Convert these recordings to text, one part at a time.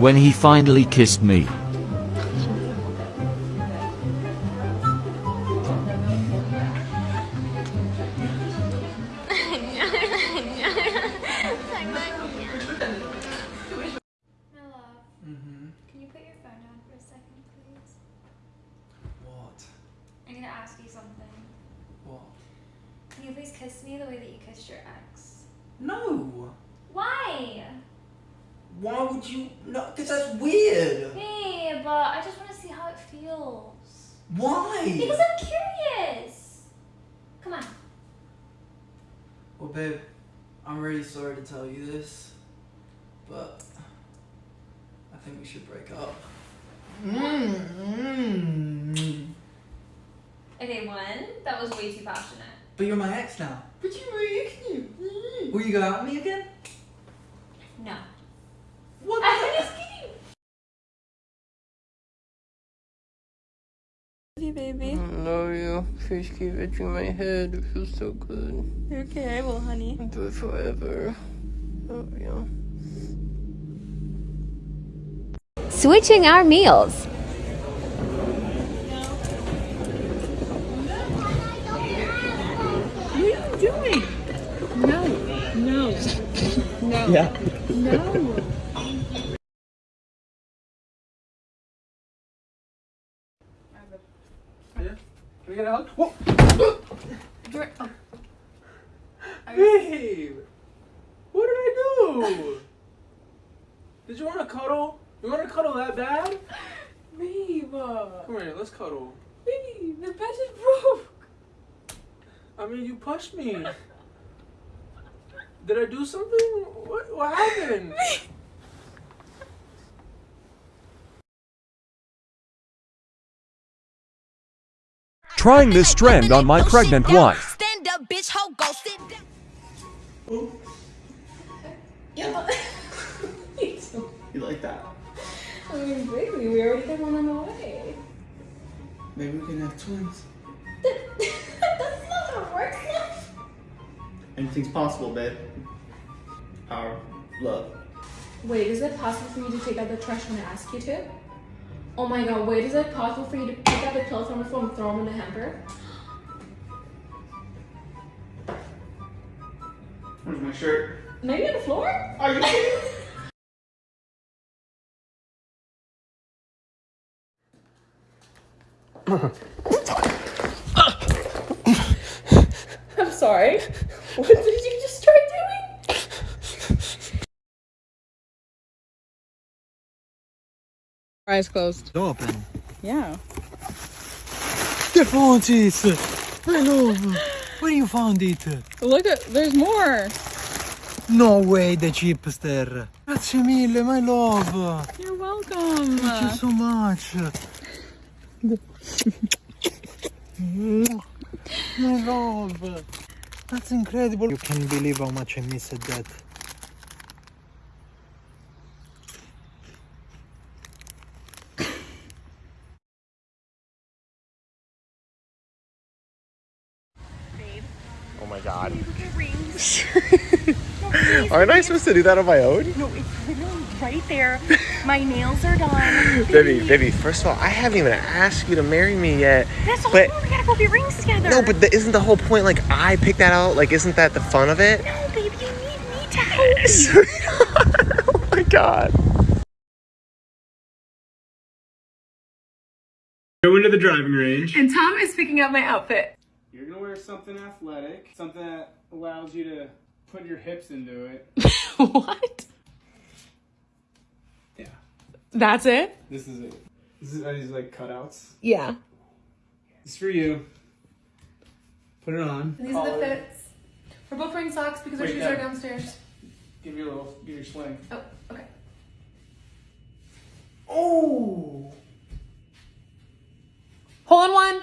When he finally kissed me. My love, can you put your phone down for a second, please? What? I need to ask you something. What? Can you please kiss me the way that you kissed your ex? No! Why? Why would you? No, because that's weird! Babe, but I just want to see how it feels. Why? Because I'm curious. Come on. Well, babe, I'm really sorry to tell you this, but I think we should break up. Mm-hmm. Okay, one, that was way too passionate. But you're my ex now. But you're my ex now. Will you go out with me again? No. What? I'm the- just kidding. Love you, baby. Love you. Please keep itching my head. It feels so good. You're okay, I will, honey. Do it forever. Love you. Switching our meals. What are you doing? No, no, no, Yeah. no. We get a hug? Whoa! Oh. Babe! What did I do? Did you want to cuddle? You want to cuddle that bad? Babe, uh, Come here, let's cuddle. babe, the bed is broke. I mean, you pushed me. Did I do something? What, what happened? Trying this trend on my pregnant wife. Stand up, bitch, ho, go sit down. You like that? I mean, baby, we already had one on the way. Maybe we can have twins. That's not gonna work. Anything's possible, babe. Our love. Wait, is it possible for me to take out the trash when I ask you to? Oh my god, wait, is it possible for you to pick up the clothes from the floor and throw them in the hamper? Where's my shirt? Maybe on the floor? Are you kidding? I'm sorry. What did you just try doing? Eyes closed. Open. Yeah. Stefantis! My love! Where you found it? Look at, there's more. No way, the chipster! Grazie mille, my love! You're welcome. Thank you so much! my love! That's incredible! You can't believe how much I missed that. Oh my god. Aren't I supposed to do that on my own? No, it's literally right there. My nails are done. Baby, baby, first of all, I haven't even asked you to marry me yet. That's the But- whole point. We gotta go get rings together. No, but the, isn't the whole point like I picked that out? Like, isn't that the fun of it? No, baby, you need me to help you. Sweetheart, oh my god. Go into the driving range. And Tom is picking up my outfit. You're gonna wear something athletic, something that allows you to put your hips into it. what? Yeah. That's it? This is it. This is, are these like cutouts? Yeah. It's for you. Put it on. These are the fits. We're both wearing socks because our shoes no. are downstairs. Give you a little, give your swing. Oh, okay. Oh! Hole in one.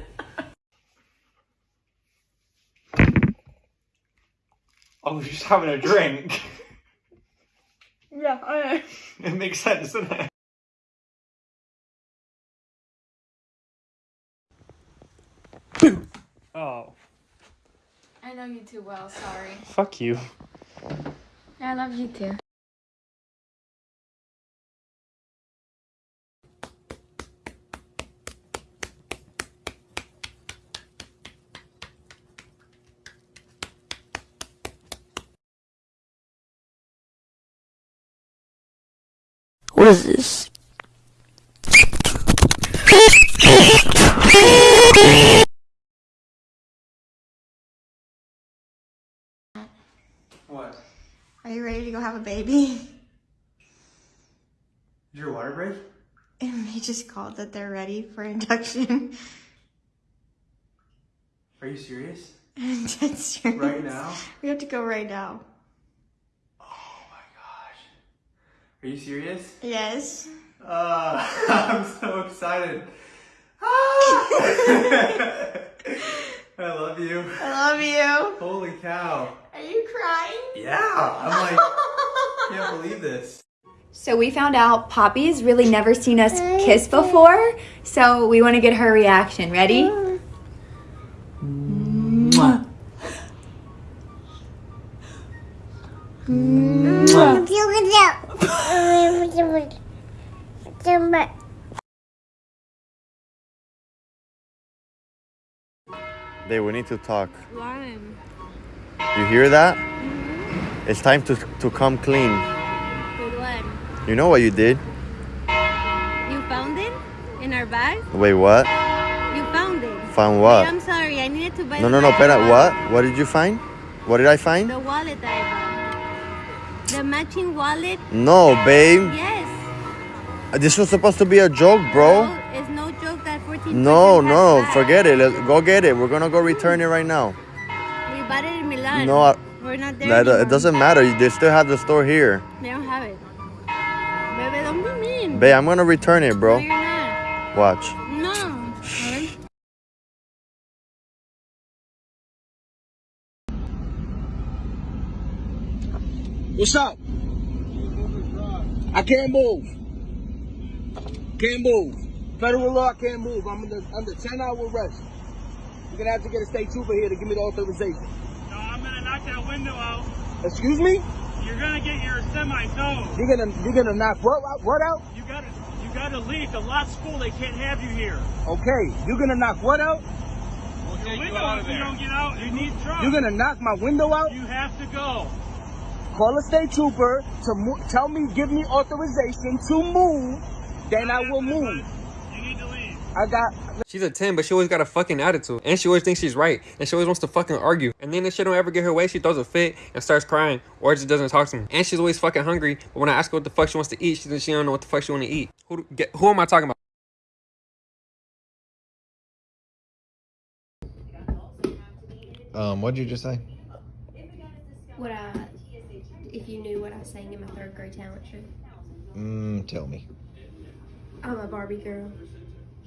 Oh, you're just having a drink. Yeah, I know. it makes sense, doesn't it? Oh, I know you too well, sorry. fuck you. I love you too. What is this? What? Are you ready to go have a baby? Is your water break? And they just called that they're ready for induction. Are you serious? I'm dead serious. Right now? We have to go right now. Are you serious? Yes. Uh, I'm so excited. Ah! I love you. I love you. Holy cow. Are you crying? Yeah. I'm like, can't believe this. So we found out Poppy's really never seen us kiss before, so we want to get her reaction. Ready? Babe, we need to talk. You hear that? Mm-hmm. It's time to, to come clean. With what? You know what you did? You found it in our bag? Wait, what? You found it. Found what? Wait, I'm sorry. I needed to buy No, no, no, pera, what? What did you find? What did I find? The wallet I bought. The matching wallet? No, babe. Yes. This was supposed to be a joke, bro. No, it's no joke that 14 No, no, forget it. Let's go get it. We're gonna go return it right now. We bought it in Milan. No, I- We're not there That, uh, it doesn't matter. They still have the store here. They don't have it. Baby, don't be mean. Babe, I'm gonna return it, bro. No, you're not. Watch. What's up? I can't move. Can't move. Federal law, I can't move. I'm under, under 10 hour arrest. You're gonna have to get a state trooper here to give me the authorization. No, I'm gonna knock that window out. Excuse me? You're gonna get your semi towed. You're gonna you're gonna knock what out? What out? You gotta you gotta leave. The lot's full. They can't have you here. Okay, you're gonna knock what out? We'll your window, if you don't get out, you need drugs. You're gonna knock my window out? You have to go. Call a state trooper to mo- tell me, give me authorization to move. Then I will move. You need to leave. I got She's a 10, but she always got a fucking attitude. And she always thinks she's right. And she always wants to fucking argue. And then if she don't ever get her way, she throws a fit and starts crying. Or just doesn't talk to me. And she's always fucking hungry. But when I ask her what the fuck she wants to eat, she says she don't know what the fuck she want to eat. Who, do- get, who am I talking about? Um, what'd you just say? What I, if you knew what I sang in my third grade talent show. Mm, tell me. I'm a Barbie girl.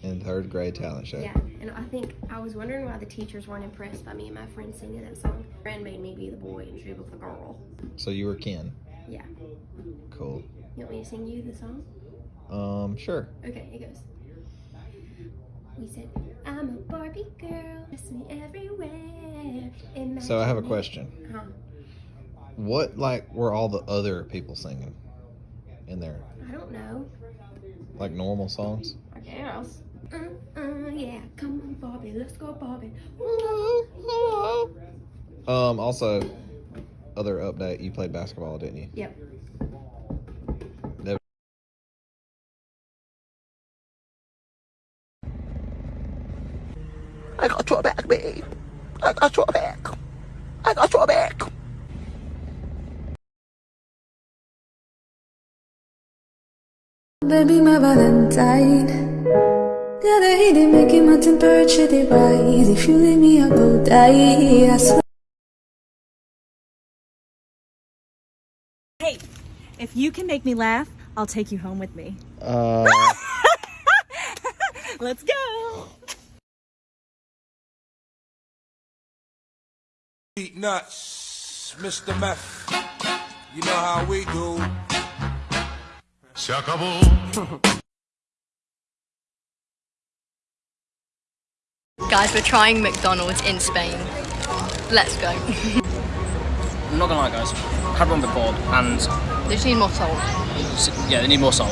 In third grade talent show. Yeah, and I think I was wondering why the teachers weren't impressed by me and my friends singing that song. Friend made me be the boy and she was the girl. So you were Ken. Yeah. Cool. You want me to sing you the song? Um, sure. Okay, it goes. We said, I'm a Barbie girl, kiss me everywhere. So I have a question. Huh. What like were all the other people singing in there? I don't know. Like normal songs? I guess. Uh, uh, yeah, come on, Bobby, let's go, Barbie. Um, also, other update, you played basketball, didn't you? Yep. I got your back, babe. I got your back. I got your back. Baby, my Valentine. The other day they making my temperature they rise. If you leave me, I go die. I swear. Hey, if you can make me laugh, I'll take you home with me. Uh, Let's go. Eat nuts, Mr. Meth. You know how we do. Se acabó. Guys, we're trying McDonald's in Spain. Let's go. I'm not gonna lie, guys. I had one before, and they just need more salt. yeah, they need more salt.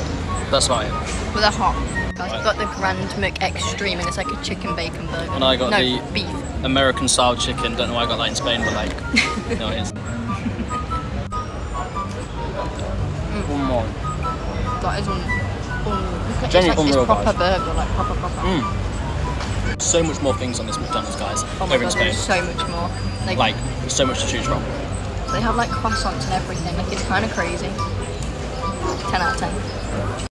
That's about it. But they're hot. Guys, we've got the Grand Mc Extreme and it's like a chicken bacon burger. And I got no, the beef. American style chicken. Don't know why I got that in Spain, but like, no, it is. One more. That is un. un look Genuinely it's like unreal, it's proper burger, like proper proper. Mm. So much more things on this McDonald's, guys. Oh my over in Spain. so much more. Like, Like, so much to choose from. they have like croissants and everything. Like it's kind of crazy. Ten out of ten.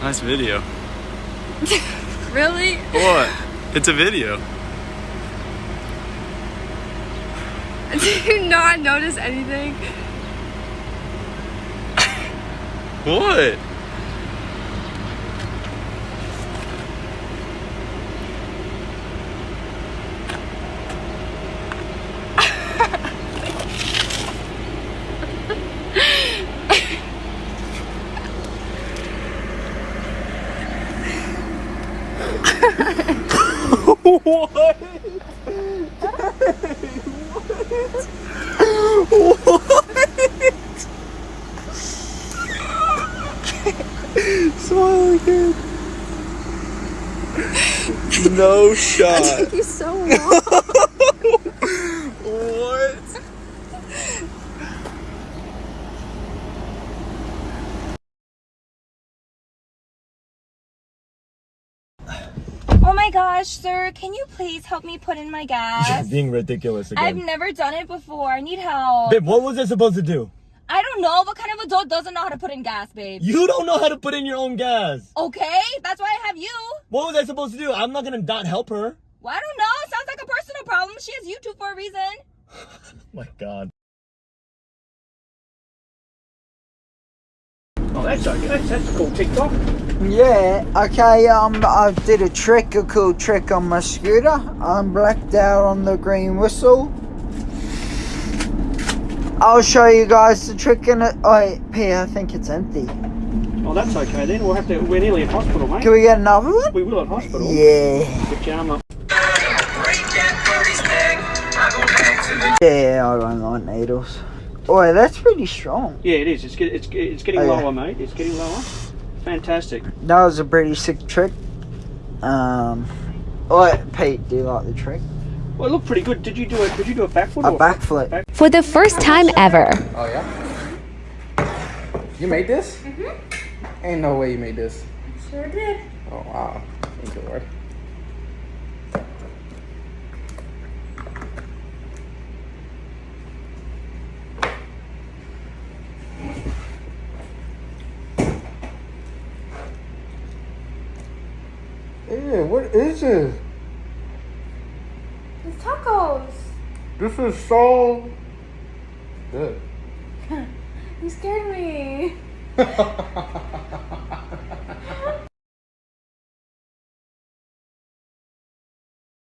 Nice video. really? What? It's a video. Do you not notice anything? What? what? Smile again. No shot. you so wrong. what? Oh my gosh, sir, can you please help me put in my gas? Being ridiculous again. I've never done it before. I need help. Babe, what was I supposed to do? I don't know. What kind of adult doesn't know how to put in gas, babe? You don't know how to put in your own gas. Okay, that's why I have you. What was I supposed to do? I'm not gonna not help her. Well, I don't know. It Sounds like a personal problem. She has YouTube for a reason. my god. Oh, that's okay. That's, that's a cool TikTok. Yeah, okay, um, I did a trick, a cool trick on my scooter. I'm blacked out on the green whistle. I'll show you guys the trick in it. Oh, P, I think it's empty. Oh, that's okay then. We'll have to. We're nearly at hospital, mate. Can we get another one? We will at hospital. Yeah. Get your arm. Yeah, I don't like needles. Oh, that's pretty strong. Yeah, it is. It's get, it's it's getting Oh, yeah. lower, mate. It's getting lower. Fantastic. That was a pretty sick trick. Um, oh, Pete, do you like the trick? Well, it looked pretty good. Did you do a Did you do a backflip? A backflip. Back- For the first time ever. Oh yeah? You made this? Mm-hmm. Ain't no way you made this. Sure did. Oh wow. Thank you, Lord. Yeah, what is this? It's tacos. This is so good. You scared me.